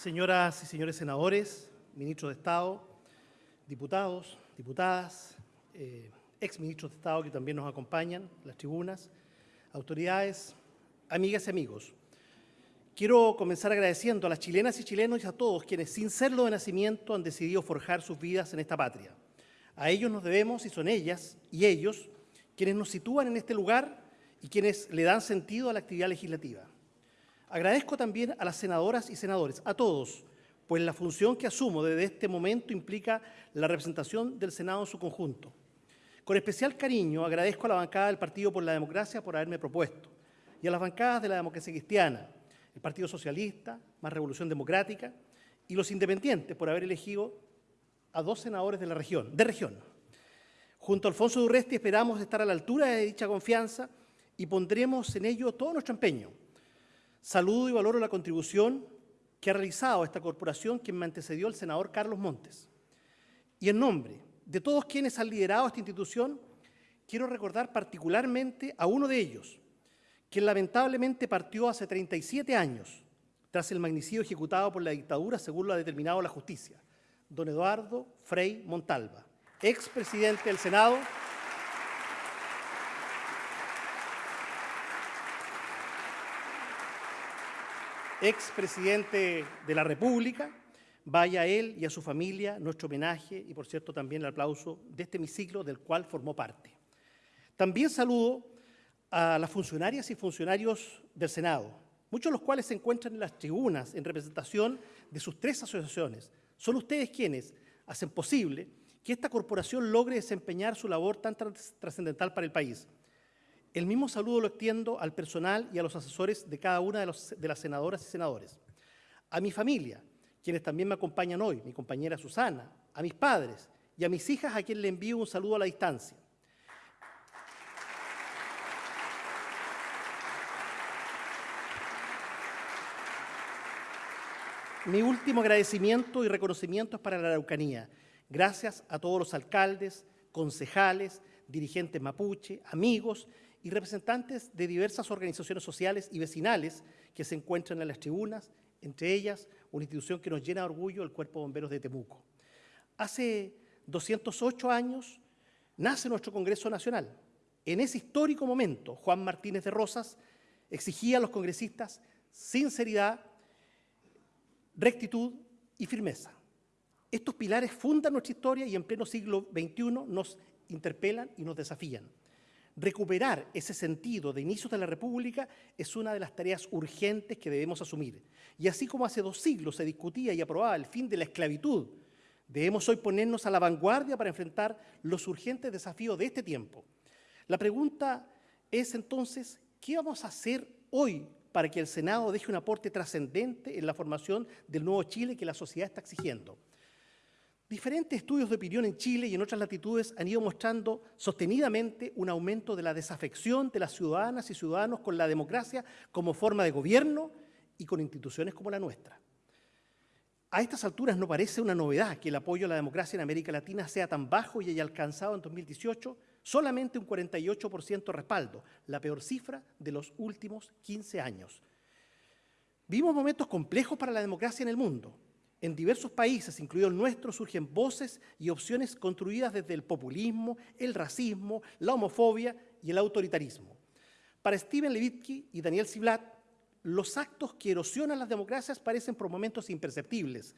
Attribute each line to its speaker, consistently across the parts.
Speaker 1: señoras y señores senadores, ministros de Estado, diputados, diputadas, eh, exministros de Estado que también nos acompañan, las tribunas, autoridades, amigas y amigos. Quiero comenzar agradeciendo a las chilenas y chilenos y a todos quienes, sin serlo de nacimiento, han decidido forjar sus vidas en esta patria. A ellos nos debemos y son ellas y ellos quienes nos sitúan en este lugar y quienes le dan sentido a la actividad legislativa. Agradezco también a las senadoras y senadores, a todos, pues la función que asumo desde este momento implica la representación del Senado en su conjunto. Con especial cariño agradezco a la bancada del Partido por la Democracia por haberme propuesto y a las bancadas de la democracia cristiana, el Partido Socialista, Más Revolución Democrática y los independientes por haber elegido a dos senadores de la región, de región. Junto a Alfonso Durresti esperamos estar a la altura de dicha confianza y pondremos en ello todo nuestro empeño. Saludo y valoro la contribución que ha realizado esta corporación quien me antecedió el senador Carlos Montes. Y en nombre de todos quienes han liderado esta institución, quiero recordar particularmente a uno de ellos, quien lamentablemente partió hace 37 años tras el magnicidio ejecutado por la dictadura según lo ha determinado la justicia, don Eduardo Frei Montalva, expresidente del Senado, expresidente de la República, vaya a él y a su familia nuestro homenaje y, por cierto, también el aplauso de este hemiciclo del cual formó parte. También saludo a las funcionarias y funcionarios del Senado, muchos de los cuales se encuentran en las tribunas en representación de sus tres asociaciones. Son ustedes quienes hacen posible que esta corporación logre desempeñar su labor tan trascendental para el país. El mismo saludo lo extiendo al personal y a los asesores de cada una de, las senadoras y senadores. A mi familia, quienes también me acompañan hoy, mi compañera Susana, a mis padres y a mis hijas a quienes le envío un saludo a la distancia. Mi último agradecimiento y reconocimiento es para la Araucanía. Gracias a todos los alcaldes, concejales, dirigentes mapuche, amigos y representantes de diversas organizaciones sociales y vecinales que se encuentran en las tribunas, entre ellas una institución que nos llena de orgullo, el Cuerpo de Bomberos de Temuco. Hace 208 años nace nuestro Congreso Nacional. En ese histórico momento, Juan Martínez de Rosas exigía a los congresistas sinceridad, rectitud y firmeza. Estos pilares fundan nuestra historia y en pleno siglo XXI nos interpelan y nos desafían. Recuperar ese sentido de inicios de la República es una de las tareas urgentes que debemos asumir. Y así como hace dos siglos se discutía y aprobaba el fin de la esclavitud, debemos hoy ponernos a la vanguardia para enfrentar los urgentes desafíos de este tiempo. La pregunta es entonces, ¿qué vamos a hacer hoy para que el Senado deje un aporte trascendente en la formación del nuevo Chile que la sociedad está exigiendo. Diferentes estudios de opinión en Chile y en otras latitudes han ido mostrando sostenidamente un aumento de la desafección de las ciudadanas y ciudadanos con la democracia como forma de gobierno y con instituciones como la nuestra. A estas alturas no parece una novedad que el apoyo a la democracia en América Latina sea tan bajo y haya alcanzado en 2018 solamente un 48% respaldo, la peor cifra de los últimos 15 años. Vimos momentos complejos para la democracia en el mundo. En diversos países, incluido el nuestro, surgen voces y opciones construidas desde el populismo, el racismo, la homofobia y el autoritarismo. Para Steven Levitsky y Daniel Siblat, los actos que erosionan las democracias parecen por momentos imperceptibles,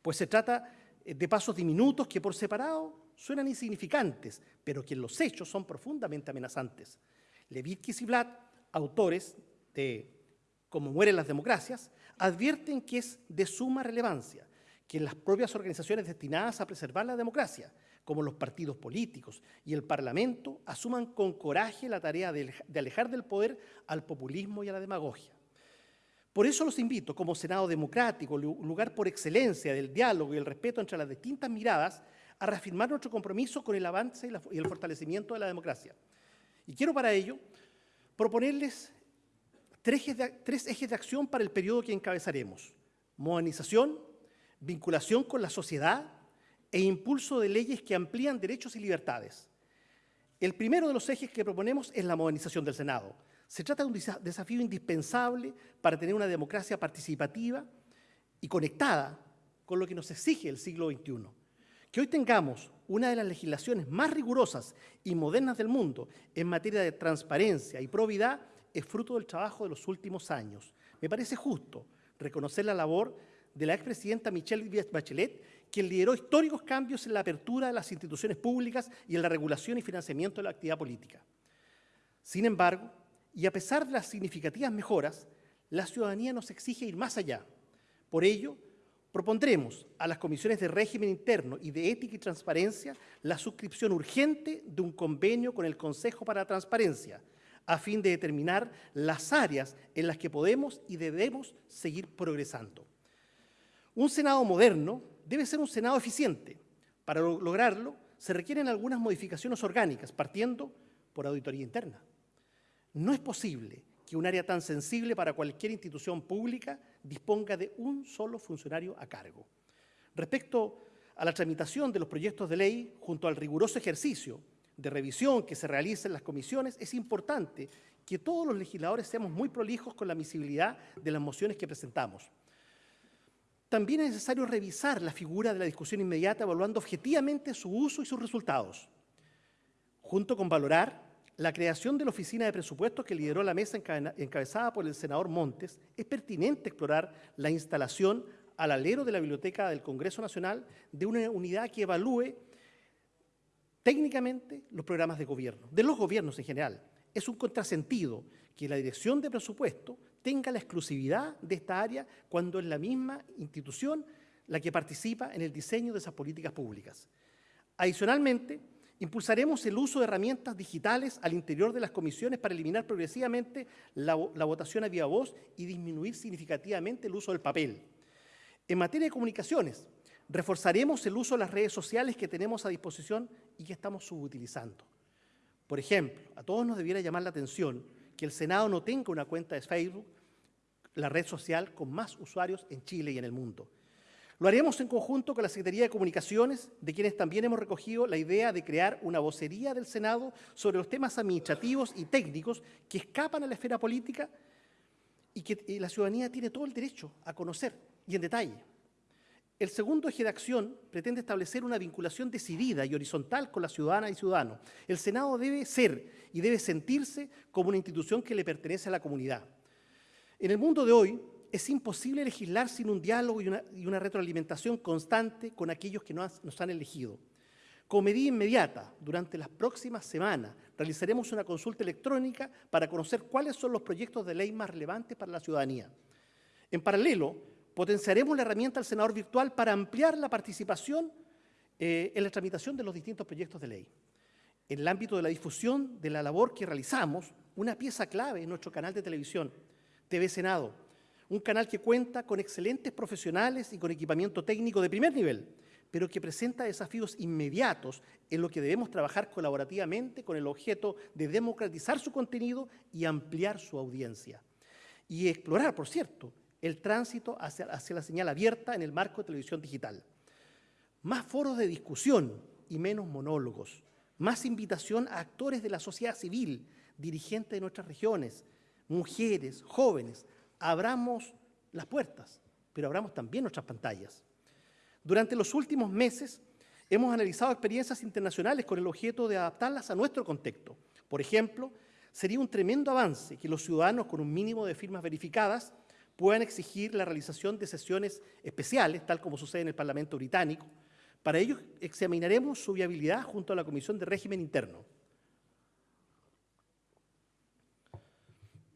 Speaker 1: pues se trata de pasos diminutos que por separado suenan insignificantes, pero que en los hechos son profundamente amenazantes. Levitkis y Vlad, autores de Cómo mueren las democracias, advierten que es de suma relevancia que las propias organizaciones destinadas a preservar la democracia, como los partidos políticos y el Parlamento, asuman con coraje la tarea de alejar del poder al populismo y a la demagogia. Por eso los invito, como Senado democrático, lugar por excelencia del diálogo y el respeto entre las distintas miradas, a reafirmar nuestro compromiso con el avance y, el fortalecimiento de la democracia. Y quiero para ello proponerles tres ejes, de, acción para el periodo que encabezaremos. Modernización, vinculación con la sociedad e impulso de leyes que amplían derechos y libertades. El primero de los ejes que proponemos es la modernización del Senado. Se trata de un desafío indispensable para tener una democracia participativa y conectada con lo que nos exige el siglo XXI. Que hoy tengamos una de las legislaciones más rigurosas y modernas del mundo en materia de transparencia y probidad es fruto del trabajo de los últimos años. Me parece justo reconocer la labor de la expresidenta Michelle Bachelet, quien lideró históricos cambios en la apertura de las instituciones públicas y en la regulación y financiamiento de la actividad política. Sin embargo, y a pesar de las significativas mejoras, la ciudadanía nos exige ir más allá. Por ello, propondremos a las comisiones de régimen interno y de ética y transparencia la suscripción urgente de un convenio con el Consejo para la Transparencia, a fin de determinar las áreas en las que podemos y debemos seguir progresando. Un Senado moderno debe ser un Senado eficiente. Para lograrlo, se requieren algunas modificaciones orgánicas, partiendo por auditoría interna. No es posible que un área tan sensible para cualquier institución pública disponga de un solo funcionario a cargo. Respecto a la tramitación de los proyectos de ley, junto al riguroso ejercicio de revisión que se realiza en las comisiones, es importante que todos los legisladores seamos muy prolijos con la visibilidad de las mociones que presentamos. También es necesario revisar la figura de la discusión inmediata evaluando objetivamente su uso y sus resultados, junto con valorar la creación de la Oficina de Presupuestos que lideró la mesa encabezada por el senador Montes. Es pertinente explorar la instalación al alero de la Biblioteca del Congreso Nacional de una unidad que evalúe técnicamente los programas de gobierno, de los gobiernos en general. Es un contrasentido que la Dirección de Presupuesto tenga la exclusividad de esta área cuando es la misma institución la que participa en el diseño de esas políticas públicas. Adicionalmente, impulsaremos el uso de herramientas digitales al interior de las comisiones para eliminar progresivamente la, votación a viva voz y disminuir significativamente el uso del papel. En materia de comunicaciones, Reforzaremos el uso de las redes sociales que tenemos a disposición y que estamos subutilizando. Por ejemplo, a todos nos debiera llamar la atención que el Senado no tenga una cuenta de Facebook, la red social con más usuarios en Chile y en el mundo. Lo haremos en conjunto con la Secretaría de Comunicaciones, de quienes también hemos recogido la idea de crear una vocería del Senado sobre los temas administrativos y técnicos que escapan a la esfera política y que la ciudadanía tiene todo el derecho a conocer y en detalle. El segundo eje de acción pretende establecer una vinculación decidida y horizontal con la ciudadana y ciudadano. El Senado debe ser y debe sentirse como una institución que le pertenece a la comunidad. En el mundo de hoy es imposible legislar sin un diálogo y una, retroalimentación constante con aquellos que nos, han elegido. Como medida inmediata, durante las próximas semanas, realizaremos una consulta electrónica para conocer cuáles son los proyectos de ley más relevantes para la ciudadanía. En paralelo, Potenciaremos la herramienta del senador virtual para ampliar la participación eh, en la tramitación de los distintos proyectos de ley. En el ámbito de la difusión de la labor que realizamos, una pieza clave en nuestro canal de televisión, TV Senado, un canal que cuenta con excelentes profesionales y con equipamiento técnico de primer nivel, pero que presenta desafíos inmediatos en lo que debemos trabajar colaborativamente con el objeto de democratizar su contenido y ampliar su audiencia. Y explorar, por cierto, el tránsito hacia, la señal abierta en el marco de televisión digital. Más foros de discusión y menos monólogos. Más invitación a actores de la sociedad civil, dirigentes de nuestras regiones, mujeres, jóvenes. Abramos las puertas, pero abramos también nuestras pantallas. Durante los últimos meses hemos analizado experiencias internacionales con el objeto de adaptarlas a nuestro contexto. Por ejemplo, sería un tremendo avance que los ciudadanos con un mínimo de firmas verificadas puedan exigir la realización de sesiones especiales, tal como sucede en el Parlamento británico. Para ello examinaremos su viabilidad junto a la Comisión de Régimen Interno.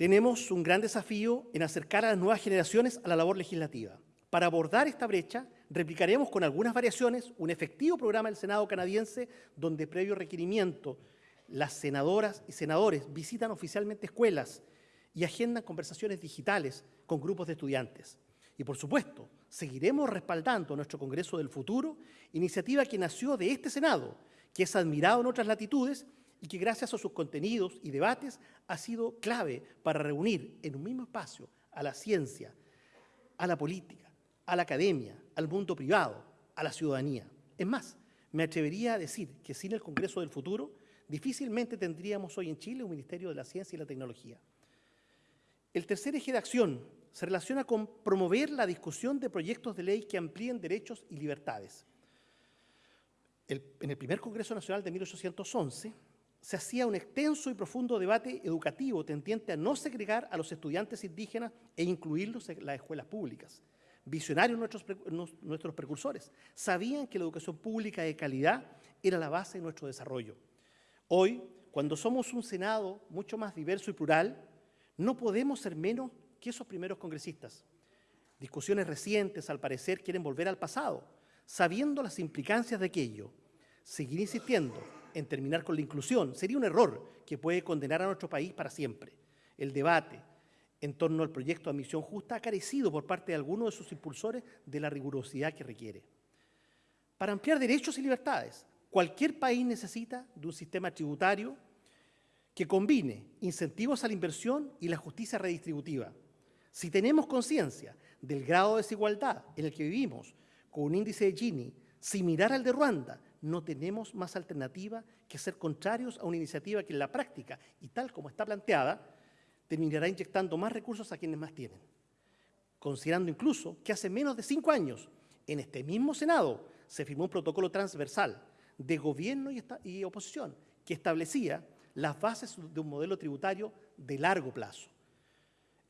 Speaker 1: Tenemos un gran desafío en acercar a las nuevas generaciones a la labor legislativa. Para abordar esta brecha, replicaremos con algunas variaciones un efectivo programa del Senado canadiense donde previo requerimiento las senadoras y senadores visitan oficialmente escuelas y agendan conversaciones digitales con grupos de estudiantes. Y por supuesto, seguiremos respaldando nuestro Congreso del Futuro, iniciativa que nació de este Senado, que es admirado en otras latitudes y que gracias a sus contenidos y debates ha sido clave para reunir en un mismo espacio a la ciencia, a la política, a la academia, al mundo privado, a la ciudadanía. Es más, me atrevería a decir que sin el Congreso del Futuro, difícilmente tendríamos hoy en Chile un Ministerio de la Ciencia y la Tecnología. El tercer eje de acción se relaciona con promover la discusión de proyectos de ley que amplíen derechos y libertades. en el primer Congreso Nacional de 1811 se hacía un extenso y profundo debate educativo tendiente a no segregar a los estudiantes indígenas e incluirlos en las escuelas públicas. Visionarios nuestros, precursores sabían que la educación pública de calidad era la base de nuestro desarrollo. Hoy, cuando somos un Senado mucho más diverso y plural, no podemos ser menos que esos primeros congresistas. Discusiones recientes, al parecer, quieren volver al pasado, sabiendo las implicancias de aquello. Seguir insistiendo en terminar con la inclusión sería un error que puede condenar a nuestro país para siempre. El debate en torno al proyecto de admisión justa ha carecido por parte de algunos de sus impulsores de la rigurosidad que requiere. Para ampliar derechos y libertades, cualquier país necesita de un sistema tributario que combine incentivos a la inversión y la justicia redistributiva. Si tenemos conciencia del grado de desigualdad en el que vivimos, con un índice de Gini similar al de Ruanda, no tenemos más alternativa que ser contrarios a una iniciativa que en la práctica, y tal como está planteada, terminará inyectando más recursos a quienes más tienen. Considerando incluso que hace menos de cinco años, en este mismo Senado, se firmó un protocolo transversal de gobierno y, oposición que establecía las bases de un modelo tributario de largo plazo.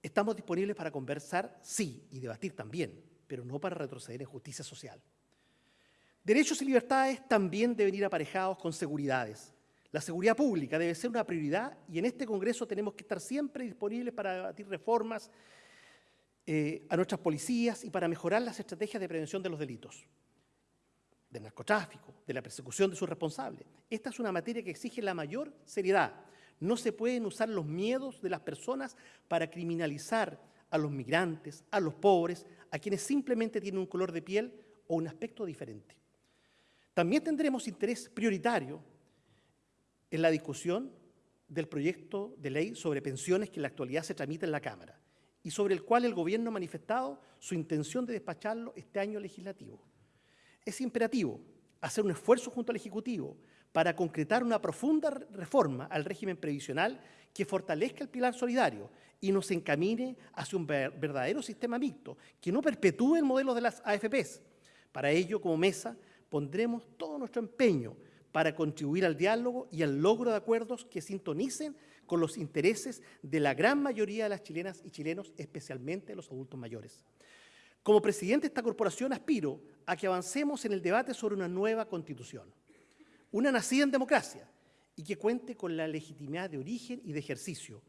Speaker 1: Estamos disponibles para conversar, sí, y debatir también, pero no para retroceder en justicia social. Derechos y libertades también deben ir aparejados con seguridades. La seguridad pública debe ser una prioridad y en este Congreso tenemos que estar siempre disponibles para debatir reformas eh, a nuestras policías y para mejorar las estrategias de prevención de los delitos, del narcotráfico, de la persecución de sus responsables. Esta es una materia que exige la mayor seriedad. No se pueden usar los miedos de las personas para criminalizar a los migrantes, a los pobres, a quienes simplemente tienen un color de piel o un aspecto diferente. También tendremos interés prioritario en la discusión del proyecto de ley sobre pensiones que en la actualidad se tramita en la Cámara y sobre el cual el Gobierno ha manifestado su intención de despacharlo este año legislativo. Es imperativo hacer un esfuerzo junto al Ejecutivo para concretar una profunda reforma al régimen previsional que fortalezca el pilar solidario y nos encamine hacia un verdadero sistema mixto, que no perpetúe el modelo de las AFPs. Para ello, como mesa, pondremos todo nuestro empeño para contribuir al diálogo y al logro de acuerdos que sintonicen con los intereses de la gran mayoría de las chilenas y chilenos, especialmente los adultos mayores. Como presidente de esta corporación aspiro a que avancemos en el debate sobre una nueva constitución, una nacida en democracia y que cuente con la legitimidad de origen y de ejercicio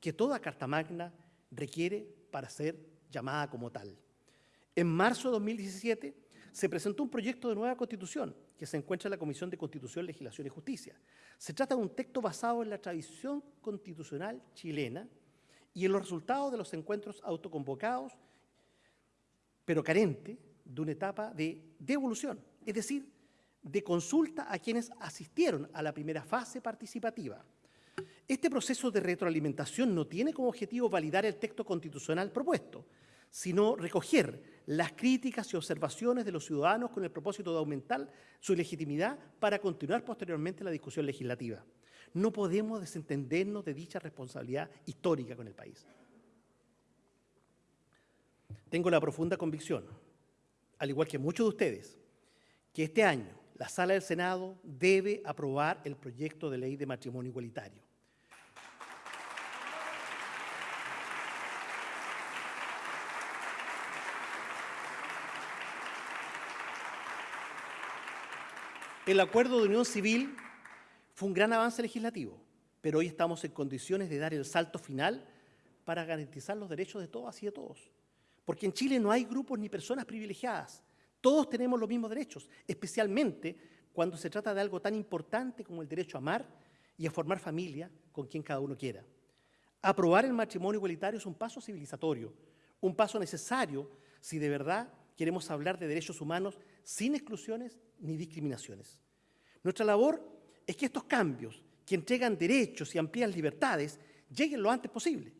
Speaker 1: que toda Carta Magna requiere para ser llamada como tal. En marzo de 2017 se presentó un proyecto de nueva constitución que se encuentra en la Comisión de Constitución, Legislación y Justicia. Se trata de un texto basado en la tradición constitucional chilena y en los resultados de los encuentros autoconvocados, pero carente de una etapa de devolución, es decir, de consulta a quienes asistieron a la primera fase participativa. Este proceso de retroalimentación no tiene como objetivo validar el texto constitucional propuesto, sino recoger las críticas y observaciones de los ciudadanos con el propósito de aumentar su legitimidad para continuar posteriormente la discusión legislativa. No podemos desentendernos de dicha responsabilidad histórica con el país. Tengo la profunda convicción, al igual que muchos de ustedes, que este año la Sala del Senado debe aprobar el proyecto de ley de matrimonio igualitario. El acuerdo de unión civil fue un gran avance legislativo, pero hoy estamos en condiciones de dar el salto final para garantizar los derechos de todas y de todos. Porque en Chile no hay grupos ni personas privilegiadas. Todos tenemos los mismos derechos, especialmente cuando se trata de algo tan importante como el derecho a amar y a formar familia con quien cada uno quiera. Aprobar el matrimonio igualitario es un paso civilizatorio, un paso necesario si de verdad queremos hablar de derechos humanos sin exclusiones ni discriminaciones. Nuestra labor es que estos cambios, que entregan derechos y amplían libertades, lleguen lo antes posible,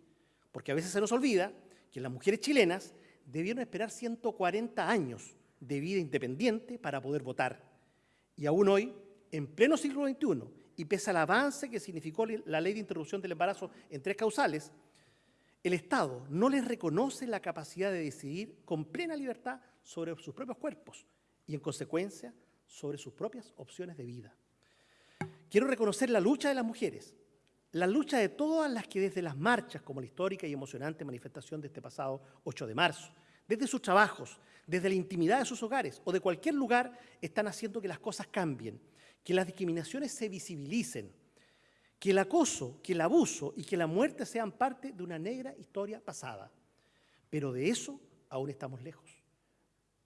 Speaker 1: porque a veces se nos olvida que las mujeres chilenas debieron esperar 140 años de vida independiente para poder votar. Y aún hoy, en pleno siglo XXI, y pese al avance que significó la ley de interrupción del embarazo en tres causales, el Estado no les reconoce la capacidad de decidir con plena libertad sobre sus propios cuerpos y, en consecuencia, sobre sus propias opciones de vida. Quiero reconocer la lucha de las mujeres, la lucha de todas las que desde las marchas, como la histórica y emocionante manifestación de este pasado 8 de marzo, desde sus trabajos, desde la intimidad de sus hogares o de cualquier lugar, están haciendo que las cosas cambien, que las discriminaciones se visibilicen, que el acoso, que el abuso y que la muerte sean parte de una negra historia pasada. Pero de eso aún estamos lejos.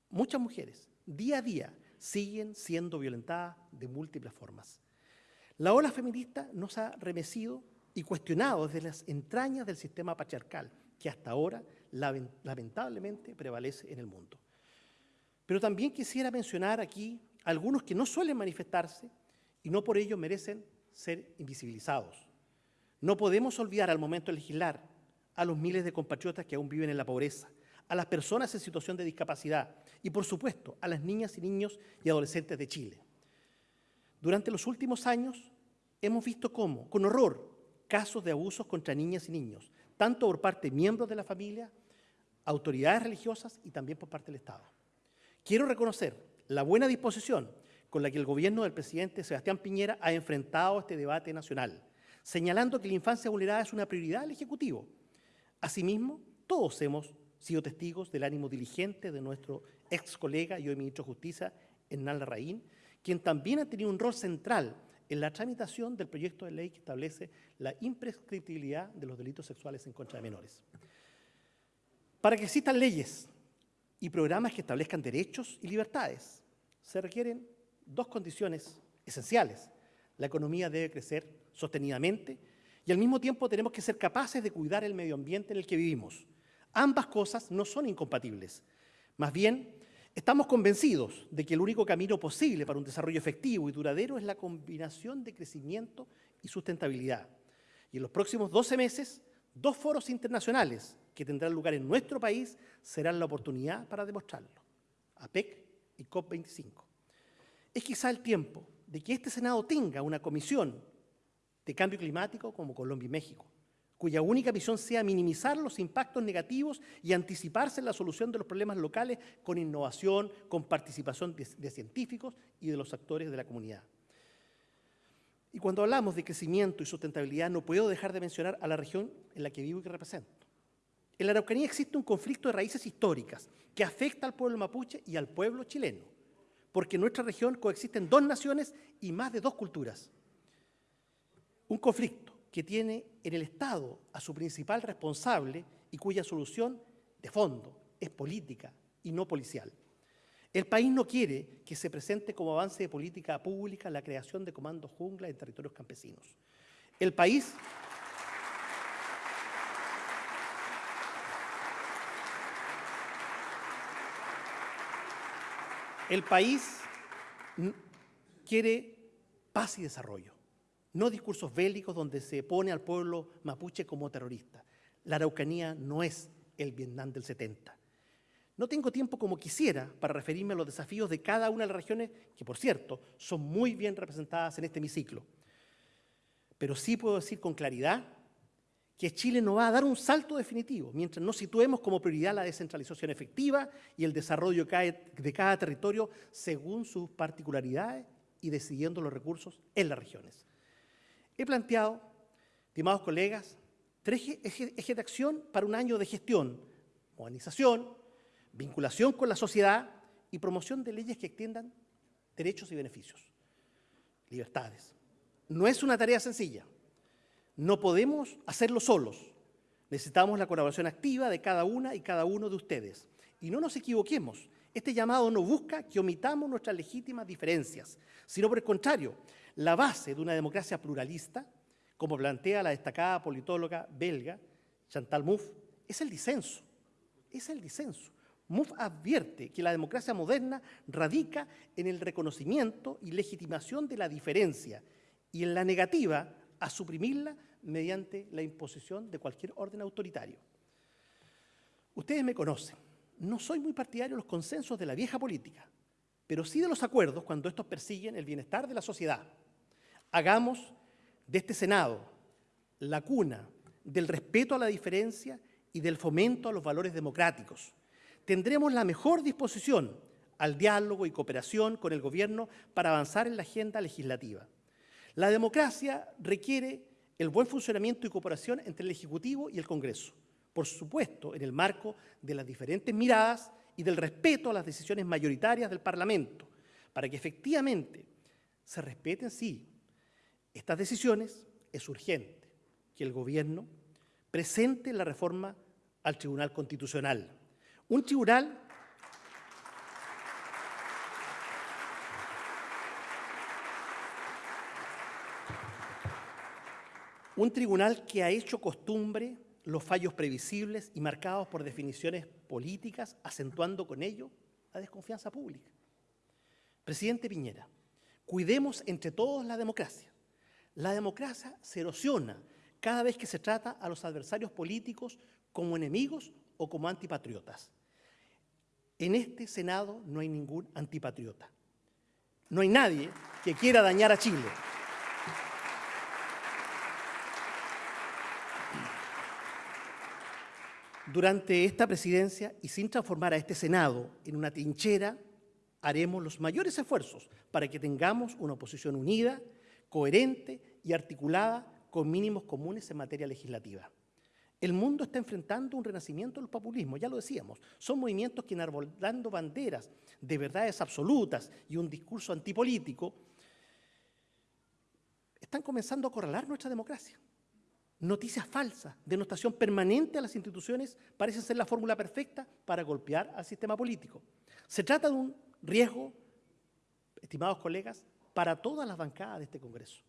Speaker 1: Muchas mujeres, día a día, siguen siendo violentadas de múltiples formas. La ola feminista nos ha remecido y cuestionado desde las entrañas del sistema patriarcal, que hasta ahora lamentablemente prevalece en el mundo. Pero también quisiera mencionar aquí algunos que no suelen manifestarse y no por ello merecen ser invisibilizados. No podemos olvidar al momento de legislar a los miles de compatriotas que aún viven en la pobreza, a las personas en situación de discapacidad y, por supuesto, a las niñas y niños y adolescentes de Chile. Durante los últimos años hemos visto cómo, con horror, casos de abusos contra niñas y niños, tanto por parte de miembros de la familia, autoridades religiosas y también por parte del Estado. Quiero reconocer la buena disposición con la que el gobierno del presidente Sebastián Piñera ha enfrentado este debate nacional, señalando que la infancia vulnerada es una prioridad del Ejecutivo. Asimismo, todos hemos sido testigos del ánimo diligente de nuestro ex colega y hoy ministro de Justicia, Hernán Larraín, quien también ha tenido un rol central en la tramitación del proyecto de ley que establece la imprescriptibilidad de los delitos sexuales en contra de menores. Para que existan leyes y programas que establezcan derechos y libertades, se requieren dos condiciones esenciales. La economía debe crecer sostenidamente y al mismo tiempo tenemos que ser capaces de cuidar el medio ambiente en el que vivimos. Ambas cosas no son incompatibles. Más bien, estamos convencidos de que el único camino posible para un desarrollo efectivo y duradero es la combinación de crecimiento y sustentabilidad. Y en los próximos 12 meses, dos foros internacionales que tendrán lugar en nuestro país serán la oportunidad para demostrarlo. APEC y COP25 es quizá el tiempo de que este Senado tenga una comisión de cambio climático como Colombia y México, cuya única misión sea minimizar los impactos negativos y anticiparse en la solución de los problemas locales con innovación, con participación de, de científicos y de los actores de la comunidad. Y cuando hablamos de crecimiento y sustentabilidad, no puedo dejar de mencionar a la región en la que vivo y que represento. En la Araucanía existe un conflicto de raíces históricas que afecta al pueblo mapuche y al pueblo chileno porque en nuestra región coexisten dos naciones y más de dos culturas. Un conflicto que tiene en el Estado a su principal responsable y cuya solución de fondo es política y no policial. El país no quiere que se presente como avance de política pública la creación de comandos jungla en territorios campesinos. El país... El país quiere paz y desarrollo, no discursos bélicos donde se pone al pueblo mapuche como terrorista. La Araucanía no es el Vietnam del 70. No tengo tiempo como quisiera para referirme a los desafíos de cada una de las regiones, que por cierto son muy bien representadas en este hemiciclo. Pero sí puedo decir con claridad que Chile no va a dar un salto definitivo mientras no situemos como prioridad la descentralización efectiva y el desarrollo de cada territorio según sus particularidades y decidiendo los recursos en las regiones. He planteado, estimados colegas, tres ejes de acción para un año de gestión, modernización, vinculación con la sociedad y promoción de leyes que extiendan derechos y beneficios, libertades. No es una tarea sencilla, no podemos hacerlo solos. Necesitamos la colaboración activa de cada una y cada uno de ustedes. Y no nos equivoquemos, este llamado no busca que omitamos nuestras legítimas diferencias, sino por el contrario, la base de una democracia pluralista, como plantea la destacada politóloga belga Chantal Mouffe, es el disenso. Es el disenso. Mouffe advierte que la democracia moderna radica en el reconocimiento y legitimación de la diferencia y en la negativa a suprimirla mediante la imposición de cualquier orden autoritario. Ustedes me conocen. No soy muy partidario de los consensos de la vieja política, pero sí de los acuerdos cuando estos persiguen el bienestar de la sociedad. Hagamos de este Senado la cuna del respeto a la diferencia y del fomento a los valores democráticos. Tendremos la mejor disposición al diálogo y cooperación con el Gobierno para avanzar en la agenda legislativa. La democracia requiere el buen funcionamiento y cooperación entre el Ejecutivo y el Congreso, por supuesto, en el marco de las diferentes miradas y del respeto a las decisiones mayoritarias del Parlamento, para que efectivamente se respeten, sí, estas decisiones, es urgente que el Gobierno presente la reforma al Tribunal Constitucional. Un tribunal un tribunal que ha hecho costumbre los fallos previsibles y marcados por definiciones políticas, acentuando con ello la desconfianza pública. Presidente Piñera, cuidemos entre todos la democracia. La democracia se erosiona cada vez que se trata a los adversarios políticos como enemigos o como antipatriotas. En este Senado no hay ningún antipatriota. No hay nadie que quiera dañar a Chile. Durante esta presidencia y sin transformar a este Senado en una trinchera, haremos los mayores esfuerzos para que tengamos una oposición unida, coherente y articulada con mínimos comunes en materia legislativa. El mundo está enfrentando un renacimiento del populismo, ya lo decíamos. Son movimientos que enarbolando banderas de verdades absolutas y un discurso antipolítico, están comenzando a acorralar nuestra democracia. Noticias falsas, denotación permanente a las instituciones parecen ser la fórmula perfecta para golpear al sistema político. Se trata de un riesgo, estimados colegas, para todas las bancadas de este Congreso.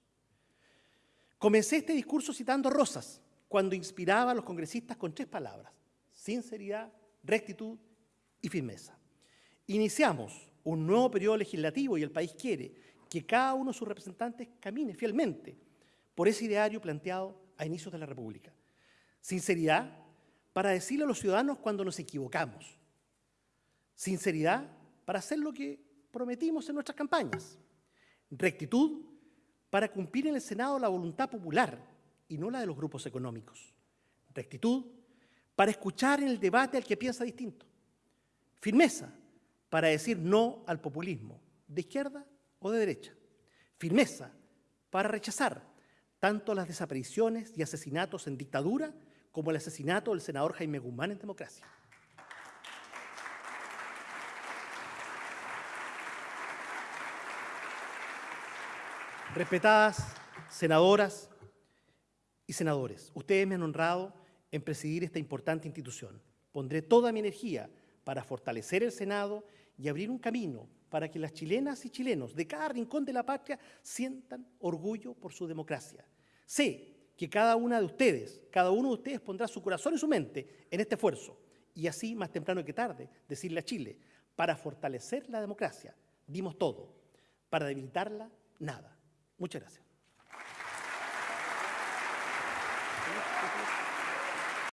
Speaker 1: Comencé este discurso citando Rosas, cuando inspiraba a los congresistas con tres palabras, sinceridad, rectitud y firmeza. Iniciamos un nuevo periodo legislativo y el país quiere que cada uno de sus representantes camine fielmente por ese ideario planteado a inicios de la República. Sinceridad para decirle a los ciudadanos cuando nos equivocamos. Sinceridad para hacer lo que prometimos en nuestras campañas. Rectitud para cumplir en el Senado la voluntad popular y no la de los grupos económicos. Rectitud para escuchar en el debate al que piensa distinto. Firmeza para decir no al populismo, de izquierda o de derecha. Firmeza para rechazar tanto las desapariciones y asesinatos en dictadura como el asesinato del senador Jaime Guzmán en democracia. Respetadas senadoras y senadores, ustedes me han honrado en presidir esta importante institución. Pondré toda mi energía para fortalecer el Senado y abrir un camino para que las chilenas y chilenos de cada rincón de la patria sientan orgullo por su democracia. Sé que cada una de ustedes, cada uno de ustedes pondrá su corazón y su mente en este esfuerzo y así, más temprano que tarde, decirle a Chile, para fortalecer la democracia, dimos todo, para debilitarla, nada. Muchas gracias.